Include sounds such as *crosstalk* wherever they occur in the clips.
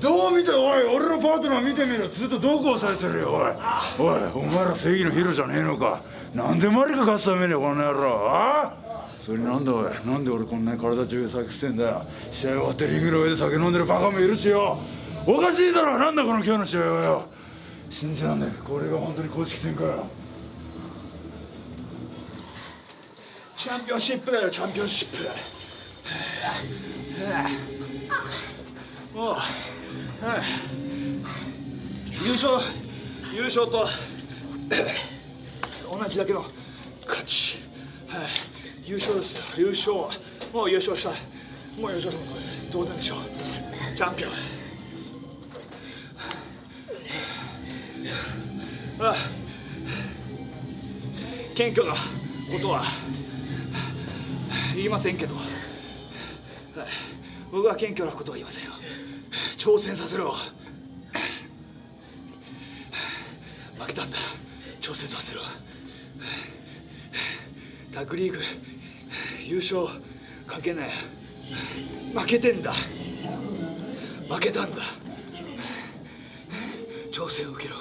どう見ておい俺のパートナー見てみろ。ずっとどこ押さえてるよおい。おいお前ら正義のヒーローじゃねえのか。なんでマリカ勝つためにこの野郎。あそれなんだおい。なんで俺こんなに体中酒してんだよ。試合終わってリングの上で酒飲んでるバカもいるしよ。おかしいだろ。なんだこの今日の試合はよ。信じらんねえ。これが本当に公式戦かよ。チャンピオンシップだよチャンピオンシップ。*sighs* もう。優勝優勝と *coughs* 同じだけの勝ち。はい。優勝です。優勝。もう優勝した。もう優勝した当然でしょう。チャンピオン。ああ。謙虚なことは言いませんけど、はい、僕は謙虚なことは言いませんよ。挑戦させろ負けたんだ挑戦させろタッグリーグ優勝かけない負けてんだ負けたんだ挑戦を受けろ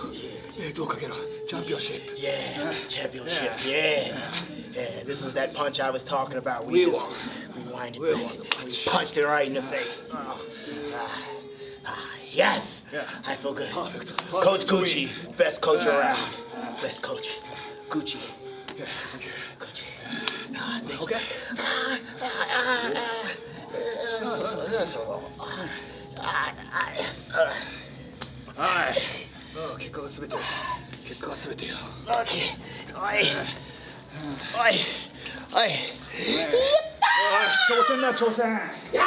えーどうかけろチャンピオンシップ Yeah, championship. Yeah. yeah. This was that punch I was talking about. We just we winded We punched it right in the face. Oh. Ah, ah, yes. Yeah. I feel good. Perfect. Coach Perfect Gucci, best coach around. Best coach. Gucci. Yeah, okay. Gucci. Ah, thank Okay. Ah, ah, ah, ah. Uh, so- so- so- ah, ah, ah. はいうん結果が全て結果が全てよ Okay. Oi. Oi. Oi. よし挑戦だ挑戦 Yeah.